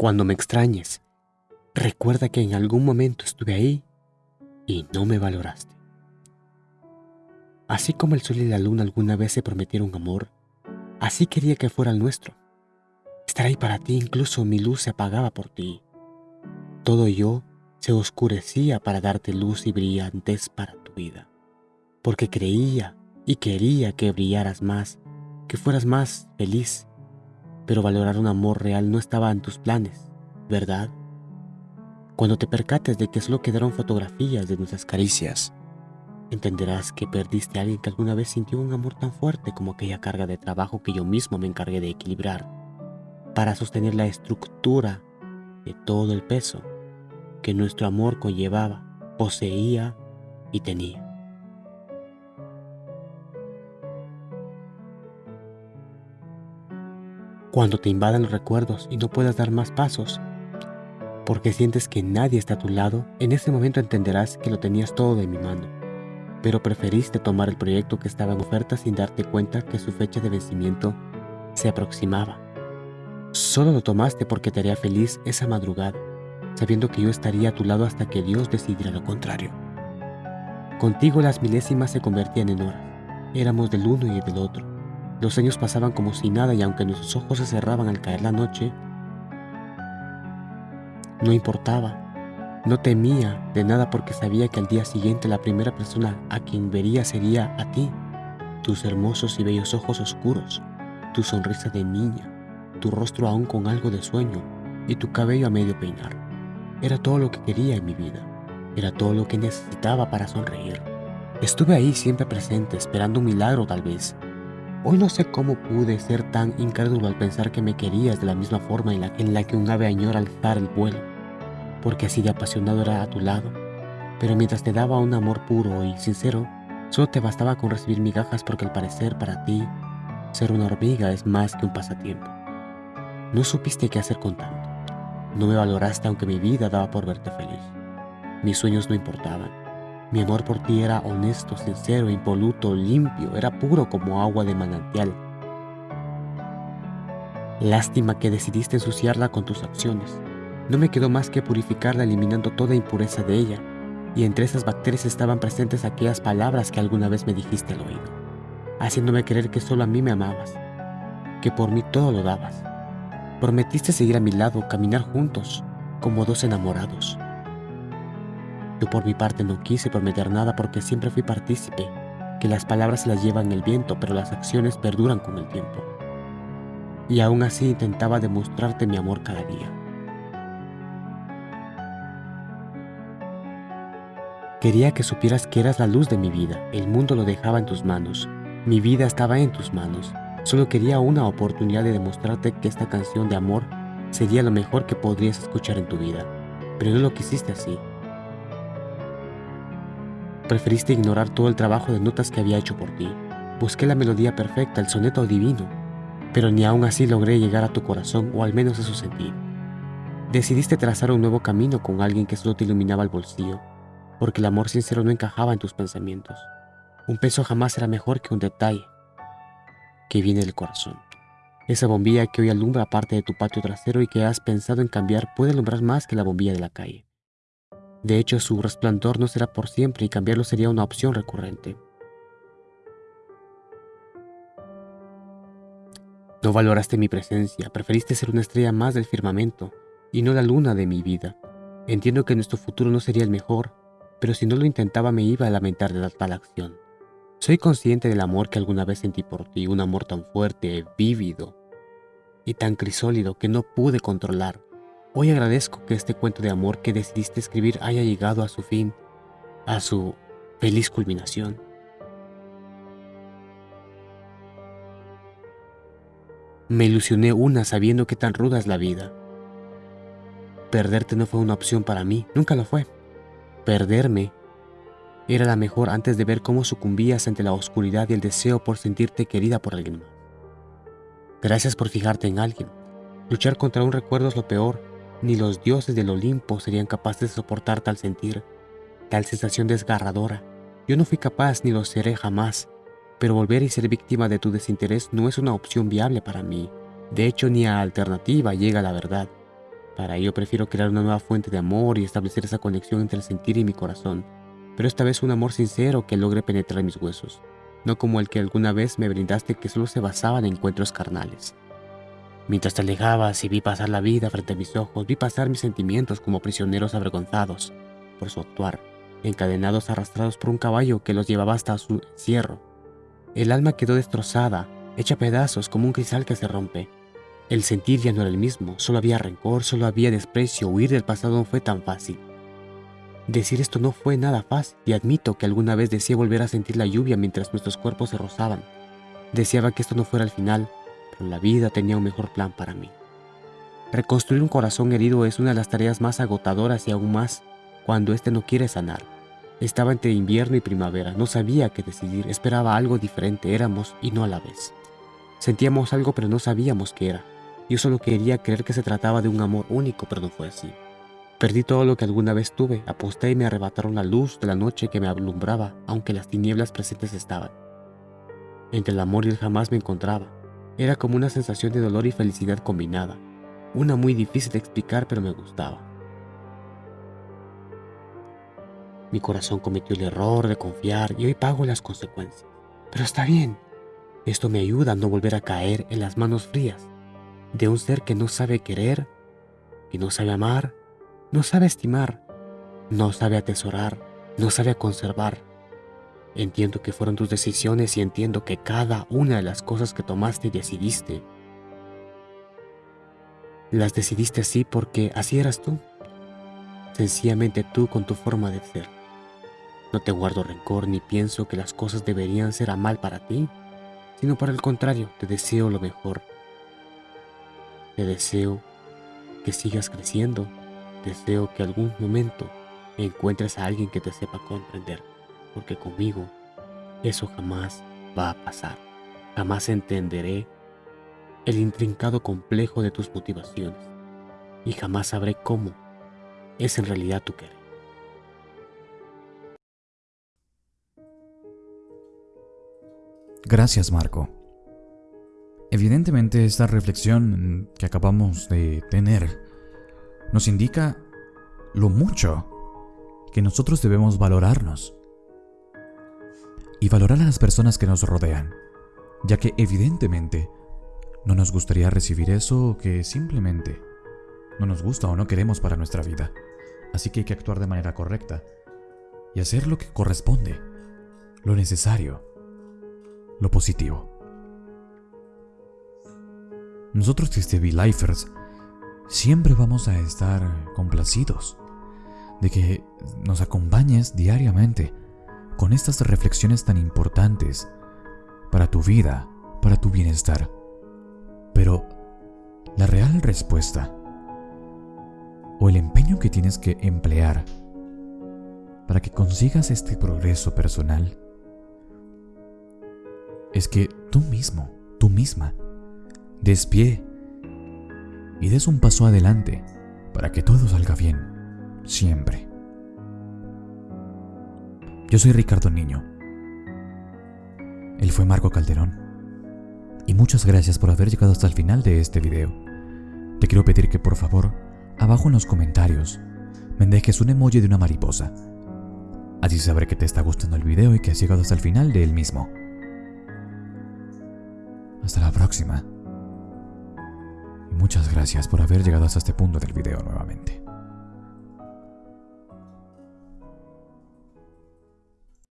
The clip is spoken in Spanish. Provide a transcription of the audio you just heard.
Cuando me extrañes, recuerda que en algún momento estuve ahí y no me valoraste. Así como el sol y la luna alguna vez se prometieron amor, así quería que fuera el nuestro. Estar ahí para ti, incluso mi luz se apagaba por ti. Todo yo se oscurecía para darte luz y brillantez para tu vida, porque creía y quería que brillaras más, que fueras más feliz, pero valorar un amor real no estaba en tus planes, ¿verdad? Cuando te percates de que solo quedaron fotografías de nuestras caricias, entenderás que perdiste a alguien que alguna vez sintió un amor tan fuerte como aquella carga de trabajo que yo mismo me encargué de equilibrar para sostener la estructura de todo el peso que nuestro amor conllevaba, poseía y tenía. Cuando te invadan los recuerdos y no puedas dar más pasos, porque sientes que nadie está a tu lado, en ese momento entenderás que lo tenías todo de mi mano, pero preferiste tomar el proyecto que estaba en oferta sin darte cuenta que su fecha de vencimiento se aproximaba. Solo lo tomaste porque te haría feliz esa madrugada, sabiendo que yo estaría a tu lado hasta que Dios decidiera lo contrario. Contigo las milésimas se convertían en horas, éramos del uno y del otro. Los años pasaban como si nada y aunque nuestros ojos se cerraban al caer la noche, no importaba. No temía de nada porque sabía que al día siguiente la primera persona a quien vería sería a ti. Tus hermosos y bellos ojos oscuros, tu sonrisa de niña, tu rostro aún con algo de sueño y tu cabello a medio peinar. Era todo lo que quería en mi vida. Era todo lo que necesitaba para sonreír. Estuve ahí siempre presente, esperando un milagro tal vez. Hoy no sé cómo pude ser tan incrédulo al pensar que me querías de la misma forma en la, en la que un ave añora alzar el vuelo porque así de apasionado era a tu lado. Pero mientras te daba un amor puro y sincero, solo te bastaba con recibir migajas porque al parecer para ti, ser una hormiga es más que un pasatiempo. No supiste qué hacer con tanto. No me valoraste aunque mi vida daba por verte feliz. Mis sueños no importaban. Mi amor por ti era honesto, sincero, impoluto, limpio, era puro como agua de manantial. Lástima que decidiste ensuciarla con tus acciones. No me quedó más que purificarla eliminando toda impureza de ella, y entre esas bacterias estaban presentes aquellas palabras que alguna vez me dijiste al oído, haciéndome creer que solo a mí me amabas, que por mí todo lo dabas. Prometiste seguir a mi lado, caminar juntos, como dos enamorados. Yo por mi parte no quise prometer nada porque siempre fui partícipe, que las palabras las llevan el viento, pero las acciones perduran con el tiempo. Y aún así intentaba demostrarte mi amor cada día. Quería que supieras que eras la luz de mi vida, el mundo lo dejaba en tus manos, mi vida estaba en tus manos. Solo quería una oportunidad de demostrarte que esta canción de amor sería lo mejor que podrías escuchar en tu vida, pero no lo quisiste así. Preferiste ignorar todo el trabajo de notas que había hecho por ti. Busqué la melodía perfecta, el soneto divino, pero ni aún así logré llegar a tu corazón, o al menos eso sentí. Decidiste trazar un nuevo camino con alguien que solo te iluminaba el bolsillo, porque el amor sincero no encajaba en tus pensamientos. Un peso jamás será mejor que un detalle que viene del corazón. Esa bombilla que hoy alumbra parte de tu patio trasero y que has pensado en cambiar puede alumbrar más que la bombilla de la calle. De hecho, su resplandor no será por siempre y cambiarlo sería una opción recurrente. No valoraste mi presencia, preferiste ser una estrella más del firmamento y no la luna de mi vida. Entiendo que nuestro futuro no sería el mejor, pero si no lo intentaba me iba a lamentar de tal acción. Soy consciente del amor que alguna vez sentí por ti, un amor tan fuerte, vívido y tan crisólido que no pude controlar. Hoy agradezco que este cuento de amor que decidiste escribir haya llegado a su fin, a su feliz culminación. Me ilusioné una sabiendo que tan ruda es la vida. Perderte no fue una opción para mí, nunca lo fue. Perderme era la mejor antes de ver cómo sucumbías ante la oscuridad y el deseo por sentirte querida por alguien más. Gracias por fijarte en alguien. Luchar contra un recuerdo es lo peor. Ni los dioses del Olimpo serían capaces de soportar tal sentir, tal sensación desgarradora. Yo no fui capaz ni lo seré jamás, pero volver y ser víctima de tu desinterés no es una opción viable para mí. De hecho, ni a alternativa llega la verdad. Para ello prefiero crear una nueva fuente de amor y establecer esa conexión entre el sentir y mi corazón, pero esta vez un amor sincero que logre penetrar mis huesos, no como el que alguna vez me brindaste que solo se basaba en encuentros carnales. Mientras te alejabas y vi pasar la vida frente a mis ojos, vi pasar mis sentimientos como prisioneros avergonzados por su actuar, encadenados arrastrados por un caballo que los llevaba hasta su encierro. El alma quedó destrozada, hecha pedazos como un cristal que se rompe. El sentir ya no era el mismo, solo había rencor, solo había desprecio, huir del pasado no fue tan fácil. Decir esto no fue nada fácil y admito que alguna vez deseé volver a sentir la lluvia mientras nuestros cuerpos se rozaban. Deseaba que esto no fuera el final, la vida tenía un mejor plan para mí. Reconstruir un corazón herido es una de las tareas más agotadoras y aún más cuando éste no quiere sanar. Estaba entre invierno y primavera, no sabía qué decidir, esperaba algo diferente, éramos y no a la vez. Sentíamos algo pero no sabíamos qué era. Yo solo quería creer que se trataba de un amor único, pero no fue así. Perdí todo lo que alguna vez tuve, aposté y me arrebataron la luz de la noche que me alumbraba, aunque las tinieblas presentes estaban. Entre el amor y el jamás me encontraba. Era como una sensación de dolor y felicidad combinada. Una muy difícil de explicar, pero me gustaba. Mi corazón cometió el error de confiar y hoy pago las consecuencias. Pero está bien. Esto me ayuda a no volver a caer en las manos frías de un ser que no sabe querer, que no sabe amar, no sabe estimar, no sabe atesorar, no sabe conservar. Entiendo que fueron tus decisiones y entiendo que cada una de las cosas que tomaste y decidiste, las decidiste así porque así eras tú. Sencillamente tú con tu forma de ser. No te guardo rencor ni pienso que las cosas deberían ser a mal para ti, sino por el contrario, te deseo lo mejor. Te deseo que sigas creciendo, deseo que algún momento encuentres a alguien que te sepa comprender, porque conmigo eso jamás va a pasar. Jamás entenderé el intrincado complejo de tus motivaciones y jamás sabré cómo es en realidad tu querer. Gracias, Marco. Evidentemente esta reflexión que acabamos de tener nos indica lo mucho que nosotros debemos valorarnos y valorar a las personas que nos rodean, ya que evidentemente no nos gustaría recibir eso que simplemente no nos gusta o no queremos para nuestra vida. Así que hay que actuar de manera correcta y hacer lo que corresponde, lo necesario lo positivo. Nosotros desde V-Lifers siempre vamos a estar complacidos de que nos acompañes diariamente con estas reflexiones tan importantes para tu vida, para tu bienestar. Pero la real respuesta o el empeño que tienes que emplear para que consigas este progreso personal es que tú mismo, tú misma, des pie y des un paso adelante para que todo salga bien, siempre. Yo soy Ricardo Niño. Él fue Marco Calderón. Y muchas gracias por haber llegado hasta el final de este video. Te quiero pedir que por favor, abajo en los comentarios, me dejes un emoji de una mariposa. Así sabré que te está gustando el video y que has llegado hasta el final de él mismo. Hasta la próxima. Y muchas gracias por haber llegado hasta este punto del video nuevamente.